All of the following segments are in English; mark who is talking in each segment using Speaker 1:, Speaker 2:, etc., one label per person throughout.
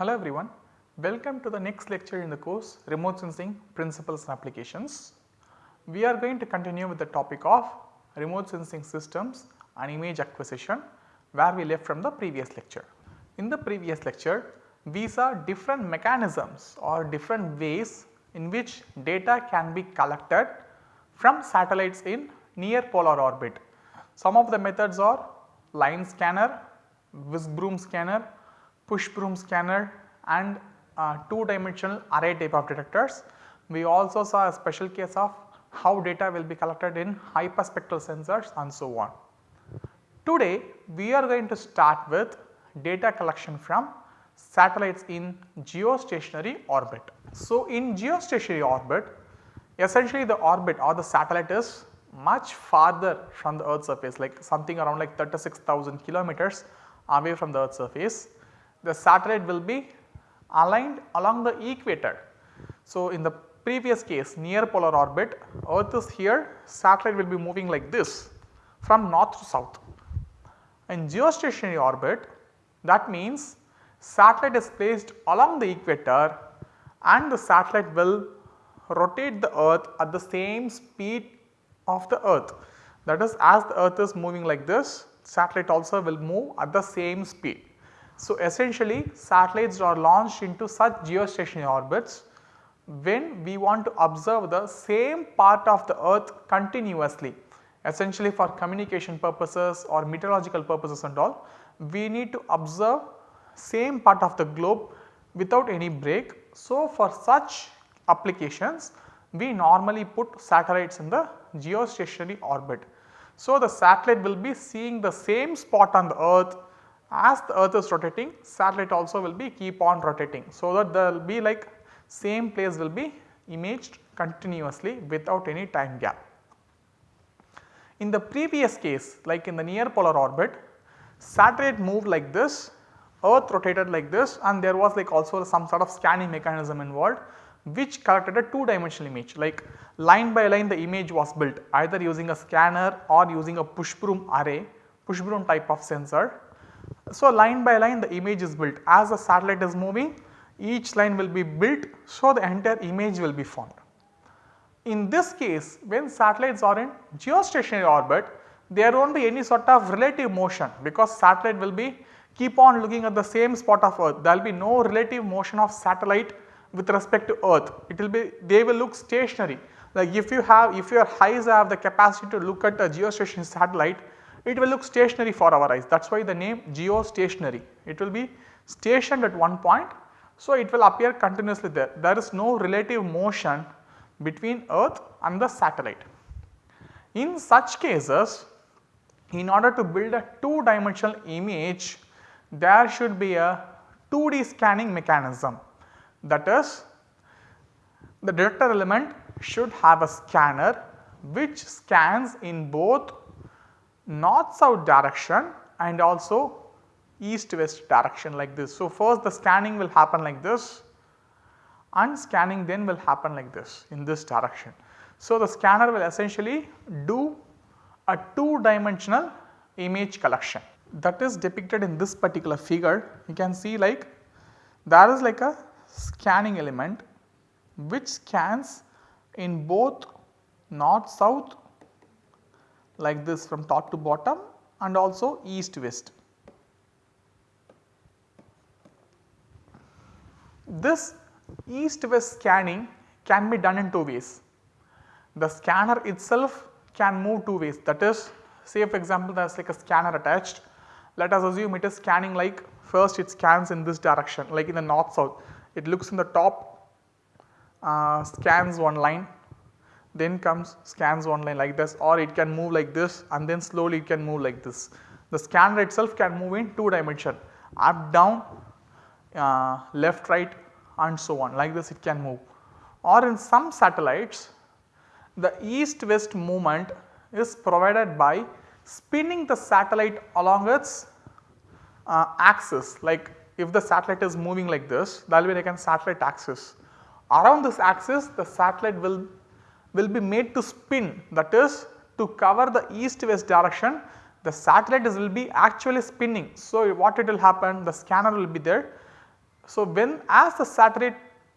Speaker 1: Hello everyone, welcome to the next lecture in the course Remote Sensing Principles and Applications. We are going to continue with the topic of remote sensing systems and image acquisition where we left from the previous lecture. In the previous lecture, we saw different mechanisms or different ways in which data can be collected from satellites in near polar orbit. Some of the methods are line scanner, whisk broom scanner, push broom scanner and uh, 2 dimensional array type of detectors. We also saw a special case of how data will be collected in hyperspectral sensors and so on. Today we are going to start with data collection from satellites in geostationary orbit. So, in geostationary orbit essentially the orbit or the satellite is much farther from the earth surface like something around like 36,000 kilometers away from the earth surface. The satellite will be aligned along the equator. So, in the previous case near polar orbit earth is here satellite will be moving like this from north to south. In geostationary orbit that means satellite is placed along the equator and the satellite will rotate the earth at the same speed of the earth. That is as the earth is moving like this satellite also will move at the same speed. So, essentially satellites are launched into such geostationary orbits when we want to observe the same part of the earth continuously essentially for communication purposes or meteorological purposes and all we need to observe same part of the globe without any break. So, for such applications we normally put satellites in the geostationary orbit. So, the satellite will be seeing the same spot on the earth as the earth is rotating satellite also will be keep on rotating. So, that there will be like same place will be imaged continuously without any time gap. In the previous case like in the near polar orbit satellite moved like this, earth rotated like this and there was like also some sort of scanning mechanism involved which collected a 2 dimensional image like line by line the image was built either using a scanner or using a push broom array, push broom type of sensor. So, line by line the image is built. As the satellite is moving each line will be built so the entire image will be formed. In this case when satellites are in geostationary orbit there not be any sort of relative motion because satellite will be keep on looking at the same spot of earth. There will be no relative motion of satellite with respect to earth. It will be they will look stationary. Like if you have if your eyes have the capacity to look at a geostationary satellite it will look stationary for our eyes that is why the name geostationary it will be stationed at one point. So, it will appear continuously there there is no relative motion between earth and the satellite. In such cases in order to build a 2 dimensional image there should be a 2D scanning mechanism that is the detector element should have a scanner which scans in both north south direction and also east west direction like this. So, first the scanning will happen like this and scanning then will happen like this in this direction. So, the scanner will essentially do a 2 dimensional image collection that is depicted in this particular figure. You can see like there is like a scanning element which scans in both north south like this from top to bottom and also east west. This east west scanning can be done in two ways. The scanner itself can move two ways that is say for example there is like a scanner attached let us assume it is scanning like first it scans in this direction like in the north south it looks in the top uh, scans one line then comes scans one line like this or it can move like this and then slowly it can move like this. The scanner itself can move in 2 dimension up down uh, left right and so on like this it can move or in some satellites the east west movement is provided by spinning the satellite along its uh, axis like if the satellite is moving like this that will be like a satellite axis. Around this axis the satellite will, will be made to spin that is to cover the east west direction the satellite is will be actually spinning. So, what it will happen the scanner will be there So, when as the satellite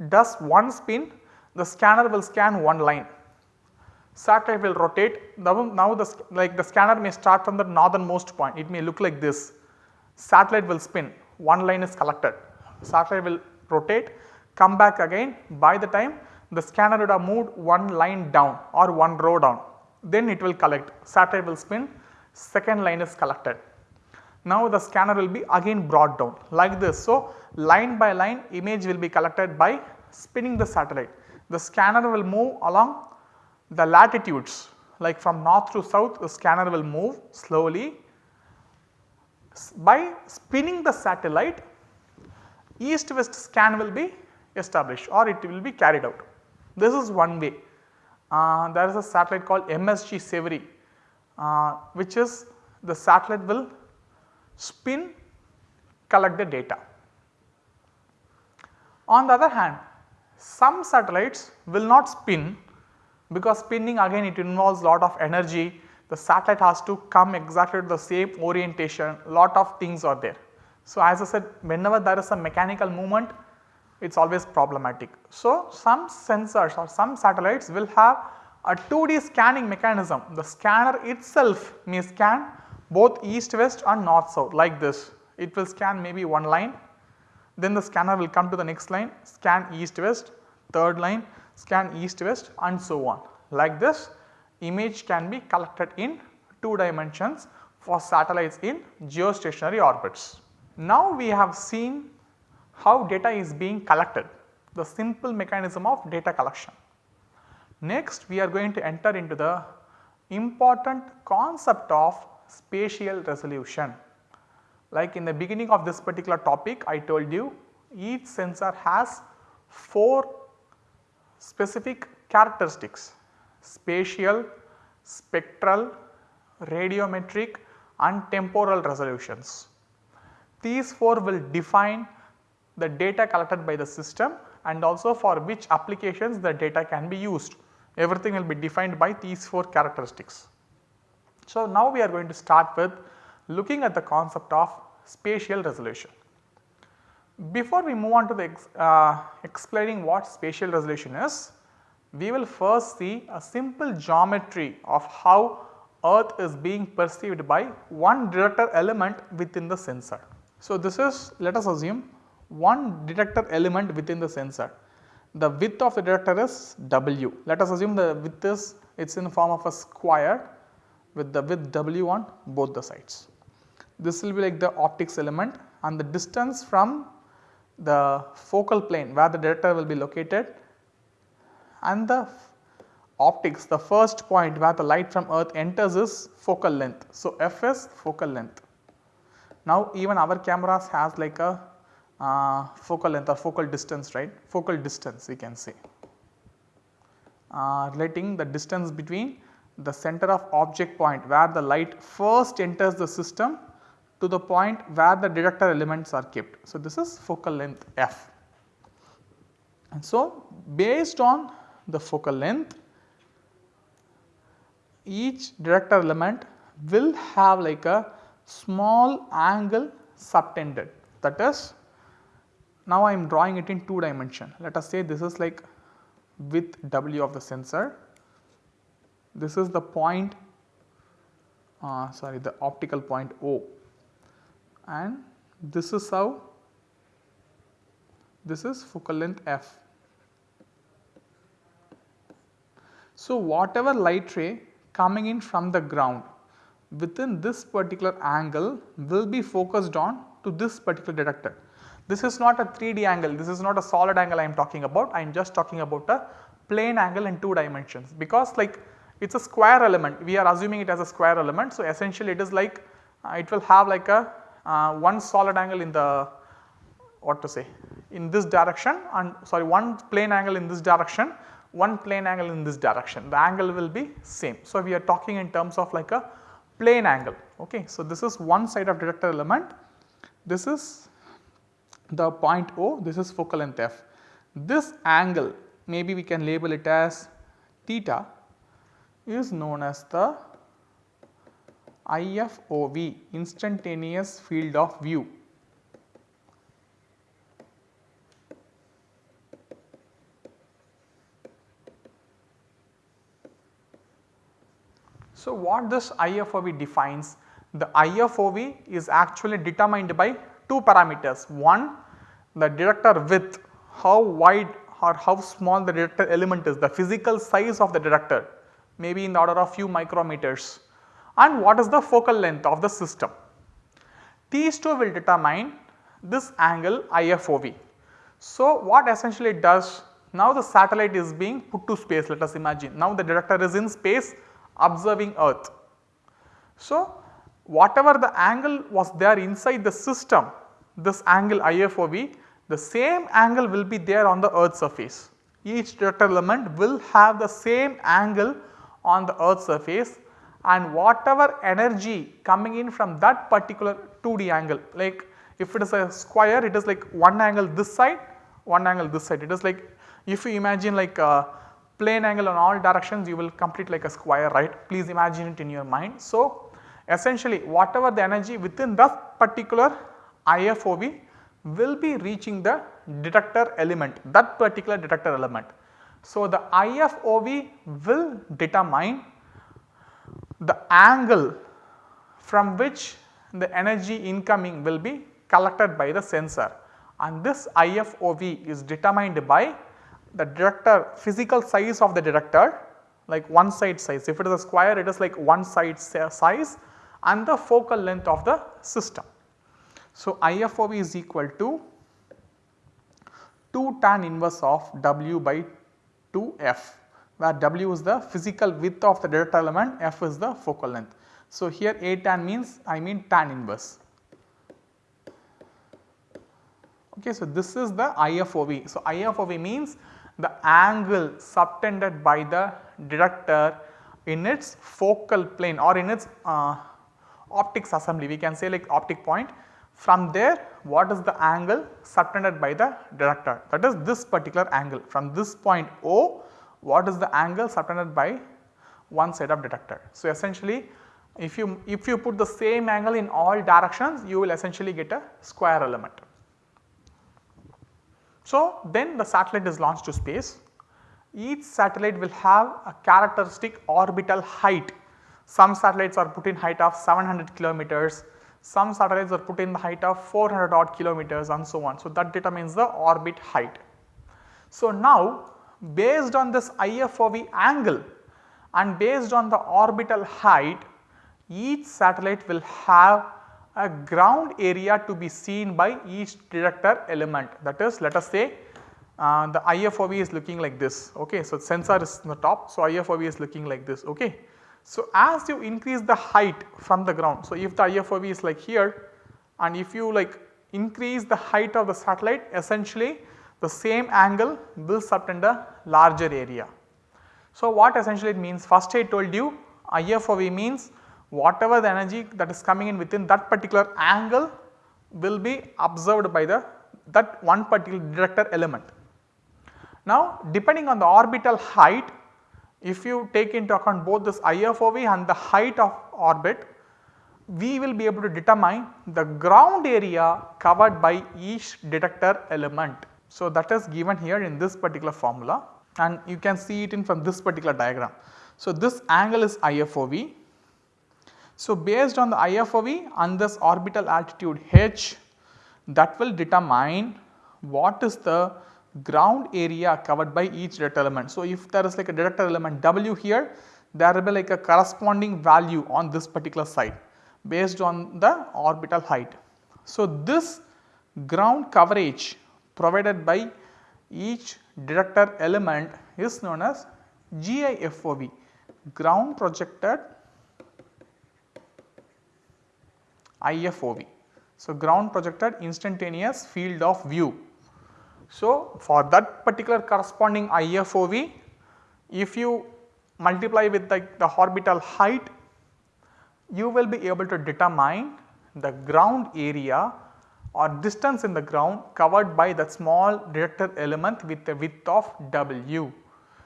Speaker 1: does one spin the scanner will scan one line. Satellite will rotate now, now the like the scanner may start from the northernmost point it may look like this. Satellite will spin one line is collected. Satellite will rotate come back again by the time the scanner would have moved one line down or one row down then it will collect satellite will spin second line is collected. Now the scanner will be again brought down like this. So, line by line image will be collected by spinning the satellite. The scanner will move along the latitudes like from north to south the scanner will move slowly. By spinning the satellite east west scan will be established or it will be carried out. This is one way. Uh, there is a satellite called MSG SEVIRI uh, which is the satellite will spin collect the data. On the other hand some satellites will not spin because spinning again it involves lot of energy the satellite has to come exactly to the same orientation lot of things are there. So, as I said whenever there is a mechanical movement it is always problematic. So, some sensors or some satellites will have a 2D scanning mechanism. The scanner itself may scan both east west and north south like this. It will scan maybe one line, then the scanner will come to the next line scan east west, third line scan east west and so on. Like this image can be collected in 2 dimensions for satellites in geostationary orbits. Now we have seen how data is being collected, the simple mechanism of data collection. Next we are going to enter into the important concept of spatial resolution. Like in the beginning of this particular topic I told you each sensor has 4 specific characteristics spatial, spectral, radiometric and temporal resolutions. These 4 will define the data collected by the system and also for which applications the data can be used. Everything will be defined by these 4 characteristics. So, now we are going to start with looking at the concept of spatial resolution. Before we move on to the ex, uh, explaining what spatial resolution is, we will first see a simple geometry of how earth is being perceived by one detector element within the sensor. So, this is let us assume one detector element within the sensor. The width of the detector is W. Let us assume the width is it is in the form of a square with the width W on both the sides. This will be like the optics element and the distance from the focal plane where the detector will be located and the optics the first point where the light from earth enters is focal length. So, f is focal length. Now, even our cameras has like a uh, focal length or focal distance right focal distance we can say uh, relating the distance between the center of object point where the light first enters the system to the point where the detector elements are kept. So, this is focal length f. And so, based on the focal length each detector element will have like a small angle subtended that is now I am drawing it in 2 dimension. Let us say this is like width W of the sensor, this is the point uh, sorry the optical point O and this is how this is focal length f. So, whatever light ray coming in from the ground within this particular angle will be focused on to this particular detector. This is not a 3D angle, this is not a solid angle I am talking about, I am just talking about a plane angle in 2 dimensions because like it is a square element, we are assuming it as a square element. So, essentially it is like uh, it will have like a uh, one solid angle in the what to say in this direction and sorry one plane angle in this direction, one plane angle in this direction, the angle will be same. So, we are talking in terms of like a plane angle. Okay. So, this is one side of detector element, this is the point O this is focal length f. This angle maybe we can label it as theta is known as the IFOV instantaneous field of view. So, what this IFOV defines? The IFOV is actually determined by two parameters. One the detector width, how wide or how small the detector element is, the physical size of the detector maybe in the order of few micrometers and what is the focal length of the system. These two will determine this angle IFOV. So, what essentially it does now the satellite is being put to space let us imagine now the detector is in space observing earth. So, whatever the angle was there inside the system this angle IFOV the same angle will be there on the earth surface. Each detector element will have the same angle on the earth surface and whatever energy coming in from that particular 2D angle like if it is a square it is like one angle this side one angle this side it is like if you imagine like a plane angle on all directions you will complete like a square right please imagine it in your mind. So, essentially whatever the energy within that particular IFOV will be reaching the detector element that particular detector element. So, the IFOV will determine the angle from which the energy incoming will be collected by the sensor. And this IFOV is determined by the detector physical size of the detector like one side size. If it is a square it is like one side size and the focal length of the system. So, IFOV is equal to 2 tan inverse of W by 2 F where W is the physical width of the detector element, F is the focal length. So, here A tan means I mean tan inverse. Okay, so this is the IFOV. So, IFOV means the angle subtended by the detector in its focal plane or in its uh, optics assembly we can say like optic point from there what is the angle subtended by the detector that is this particular angle from this point O what is the angle subtended by one side of detector. So, essentially if you if you put the same angle in all directions you will essentially get a square element. So, then the satellite is launched to space. Each satellite will have a characteristic orbital height. Some satellites are put in height of 700 kilometers, some satellites are put in the height of 400 odd kilometers and so on. So, that determines the orbit height. So, now based on this IFOV angle and based on the orbital height each satellite will have a ground area to be seen by each detector element that is let us say uh, the IFOV is looking like this ok. So, sensor is on the top so IFOV is looking like this ok. So, as you increase the height from the ground so if the IFOV is like here and if you like increase the height of the satellite essentially the same angle will subtend a larger area. So, what essentially it means first I told you IFOV means whatever the energy that is coming in within that particular angle will be observed by the that one particular detector element. Now depending on the orbital height if you take into account both this IFOV and the height of orbit we will be able to determine the ground area covered by each detector element. So that is given here in this particular formula and you can see it in from this particular diagram. So this angle is IFOV so, based on the IFOV and this orbital altitude h that will determine what is the ground area covered by each detector element. So, if there is like a detector element W here there will be like a corresponding value on this particular side based on the orbital height. So, this ground coverage provided by each detector element is known as GIFOV ground projected IFOV. So, ground projected instantaneous field of view. So, for that particular corresponding IFOV if you multiply with the, the orbital height you will be able to determine the ground area or distance in the ground covered by the small detector element with a width of W.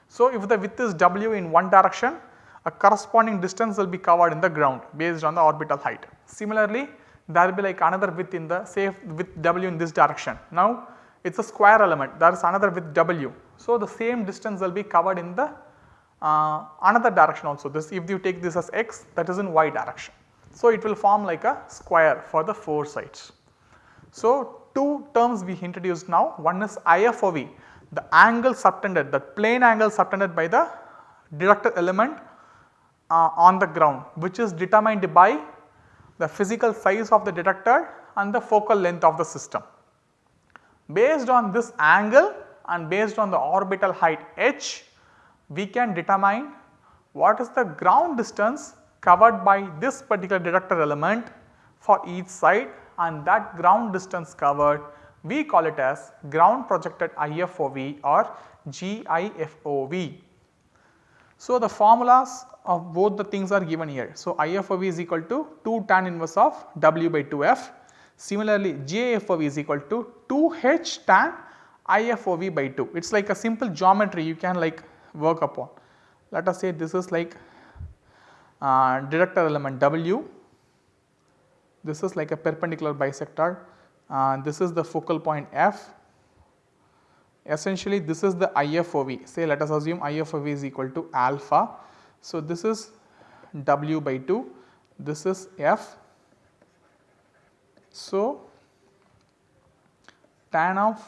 Speaker 1: So, if the width is W in one direction a corresponding distance will be covered in the ground based on the orbital height. Similarly, there will be like another width in the say with W in this direction. Now, it is a square element there is another with W. So, the same distance will be covered in the uh, another direction also this if you take this as x that is in y direction. So, it will form like a square for the 4 sides. So, two terms we introduced now one is IFOV the angle subtended the plane angle subtended by the detector element uh, on the ground which is determined by the physical size of the detector and the focal length of the system. Based on this angle and based on the orbital height h, we can determine what is the ground distance covered by this particular detector element for each side and that ground distance covered we call it as ground projected IFOV or GIFOV. So, the formulas of both the things are given here. So, IFOV is equal to 2 tan inverse of W by 2f. Similarly, GIFOV is equal to 2H tan IFOV by 2. It is like a simple geometry you can like work upon. Let us say this is like uh, detector element W, this is like a perpendicular bisector, uh, this is the focal point F. Essentially this is the IFOV, say let us assume IFOV is equal to alpha. So, this is W by 2, this is F. So, tan of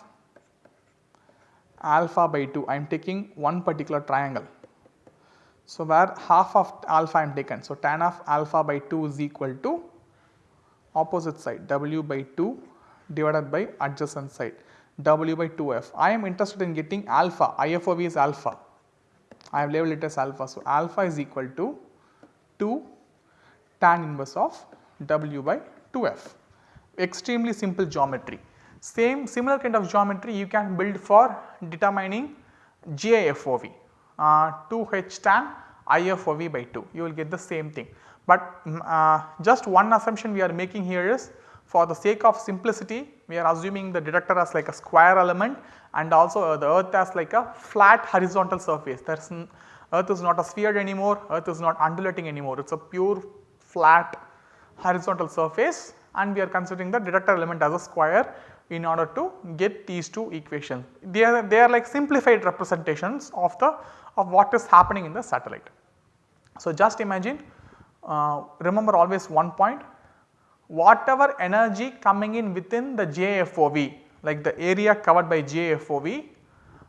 Speaker 1: alpha by 2 I am taking one particular triangle. So, where half of alpha I am taken. So, tan of alpha by 2 is equal to opposite side w by 2 divided by adjacent side w by 2f. I am interested in getting alpha IFOV is alpha I have labeled it as alpha. So, alpha is equal to 2 tan inverse of w by 2f extremely simple geometry. Same similar kind of geometry you can build for determining GIFOV uh, 2h tan IFOV by 2 you will get the same thing. But mm, uh, just one assumption we are making here is for the sake of simplicity we are assuming the detector as like a square element and also uh, the earth as like a flat horizontal surface there is earth is not a sphere anymore, earth is not undulating anymore it is a pure flat horizontal surface and we are considering the detector element as a square in order to get these two equations. They are, they are like simplified representations of the of what is happening in the satellite. So, just imagine uh, remember always one point whatever energy coming in within the GIFOV like the area covered by GIFOV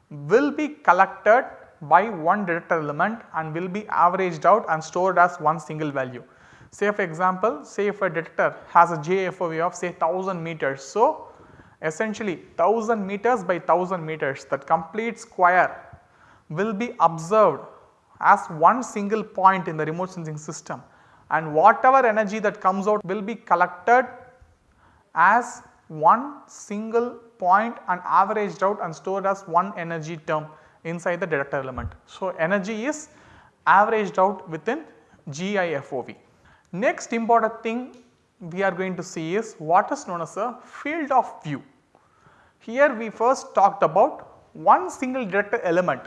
Speaker 1: will be collected by one detector element and will be averaged out and stored as one single value. Say for example, say if a detector has a GIFOV of say 1000 meters. So, essentially 1000 meters by 1000 meters that complete square will be observed as one single point in the remote sensing system and whatever energy that comes out will be collected as one single point and averaged out and stored as one energy term inside the detector element. So, energy is averaged out within GIFOV. Next important thing we are going to see is what is known as a field of view. Here we first talked about one single detector element,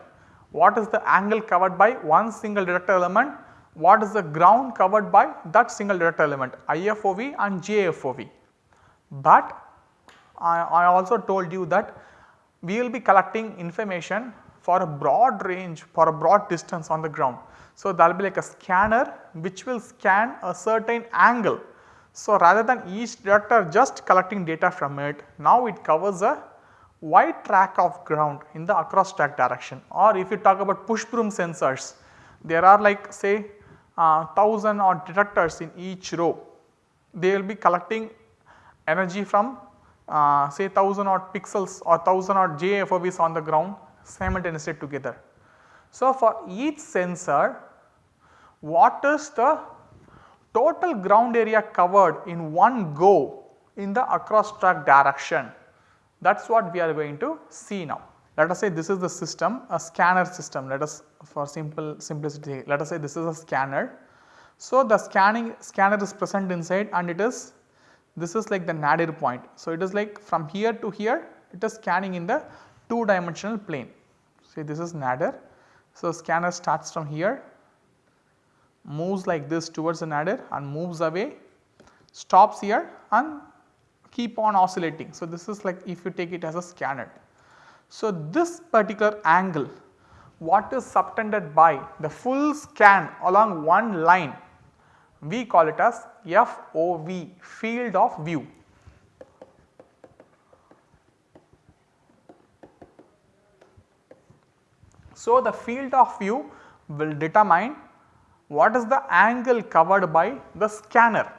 Speaker 1: what is the angle covered by one single detector element, what is the ground covered by that single detector element IFOV and GIFOV. But I, I also told you that we will be collecting information for a broad range for a broad distance on the ground. So, there will be like a scanner which will scan a certain angle. So, rather than each detector just collecting data from it, now it covers a wide track of ground in the across track direction or if you talk about push broom sensors, there are like say uh, 1000 odd detectors in each row. They will be collecting energy from uh, say 1000 odd pixels or 1000 odd GIFOVs on the ground simultaneously together. So, for each sensor what is the total ground area covered in one go in the across track direction that is what we are going to see now. Let us say this is the system a scanner system let us for simple simplicity let us say this is a scanner. So, the scanning scanner is present inside and it is this is like the nadir point. So, it is like from here to here it is scanning in the 2 dimensional plane. See this is nadir. So, scanner starts from here moves like this towards the nadir and moves away stops here and keep on oscillating. So, this is like if you take it as a scanner. So, this particular angle what is subtended by the full scan along one line we call it as FOV field of view. So, the field of view will determine what is the angle covered by the scanner.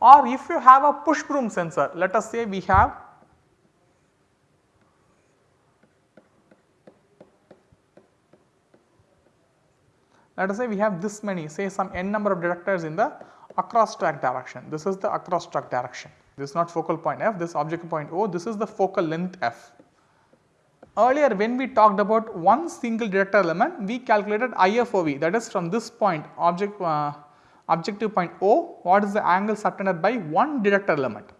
Speaker 1: Or if you have a push broom sensor let us say we have let us say we have this many say some n number of detectors in the across track direction. This is the across track direction. This is not focal point f this object point o this is the focal length f. Earlier when we talked about one single detector element we calculated IFOV that is from this point object uh, objective point O what is the angle subtended by one detector element.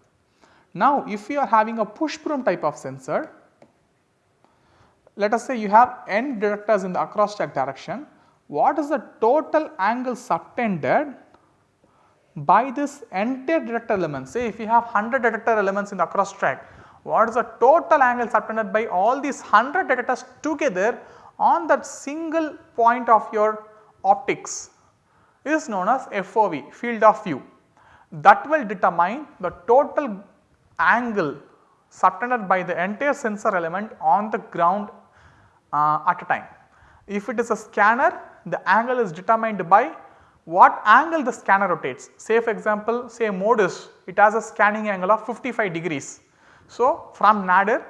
Speaker 1: Now if you are having a push broom type of sensor let us say you have n detectors in the across track direction what is the total angle subtended by this entire detector element say if you have 100 detector elements in the across track what is the total angle subtended by all these 100 detectors together on that single point of your optics is known as FOV field of view that will determine the total angle subtended by the entire sensor element on the ground uh, at a time. If it is a scanner the angle is determined by what angle the scanner rotates. Say for example, say MODIS it has a scanning angle of 55 degrees so, from nadir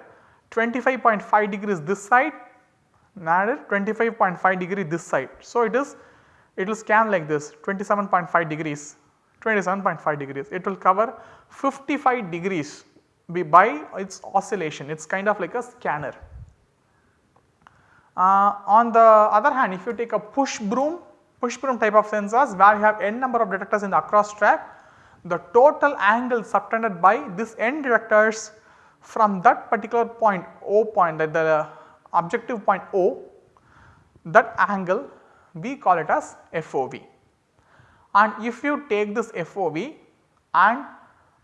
Speaker 1: 25.5 degrees this side, nadir 25.5 degree this side. So, it is it will scan like this 27.5 degrees 27.5 degrees it will cover 55 degrees by its oscillation it is kind of like a scanner. Uh, on the other hand if you take a push broom push broom type of sensors where you have n number of detectors in the across track the total angle subtended by this n detectors from that particular point O point that the objective point O that angle we call it as FOV. And if you take this FOV and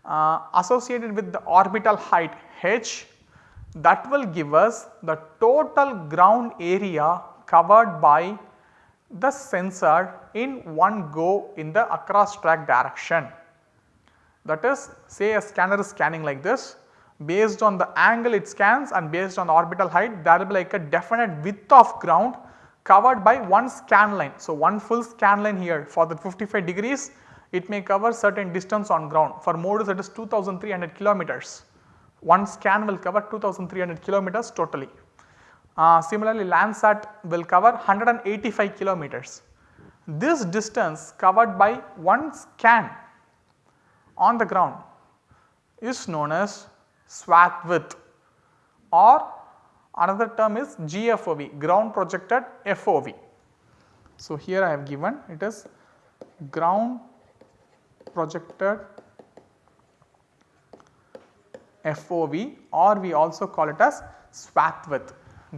Speaker 1: uh, associated with the orbital height h that will give us the total ground area covered by the sensor in one go in the across track direction. That is say a scanner is scanning like this based on the angle it scans and based on orbital height there will be like a definite width of ground covered by one scan line. So, one full scan line here for the 55 degrees it may cover certain distance on ground for MODIS it is 2300 kilometers. One scan will cover 2300 kilometers totally. Uh, similarly Landsat will cover 185 kilometers. This distance covered by one scan on the ground is known as swath width or another term is GFOV ground projected FOV. So, here I have given it is ground projected FOV or we also call it as swath width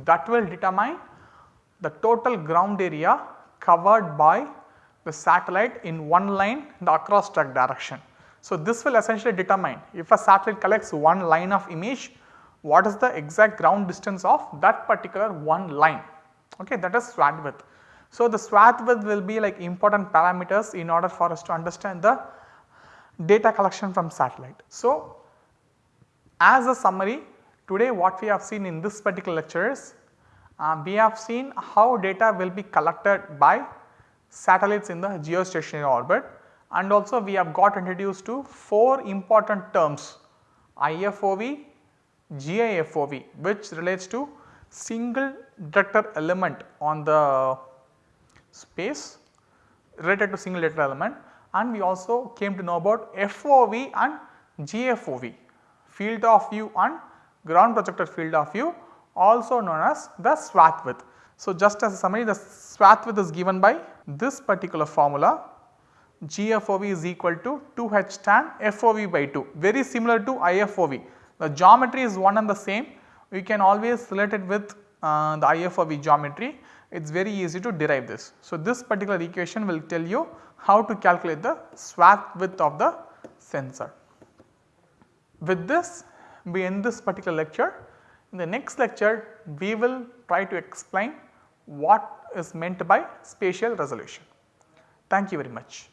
Speaker 1: that will determine the total ground area covered by the satellite in one line the across track direction. So, this will essentially determine if a satellite collects one line of image what is the exact ground distance of that particular one line okay that is swath width. So, the swath width will be like important parameters in order for us to understand the data collection from satellite. So, as a summary today what we have seen in this particular lecture is uh, we have seen how data will be collected by satellites in the geostationary orbit and also we have got introduced to 4 important terms IFOV, GIFOV which relates to single detector element on the space related to single detector element and we also came to know about FOV and GFOV field of view and ground projected field of view also known as the swath width. So, just as a summary the swath width is given by this particular formula GFOV is equal to 2H tan FOV by 2 very similar to IFOV. The geometry is one and the same we can always relate it with uh, the IFOV geometry it is very easy to derive this. So, this particular equation will tell you how to calculate the swath width of the sensor. With this we end this particular lecture. In the next lecture we will try to explain what is meant by spatial resolution. Thank you very much.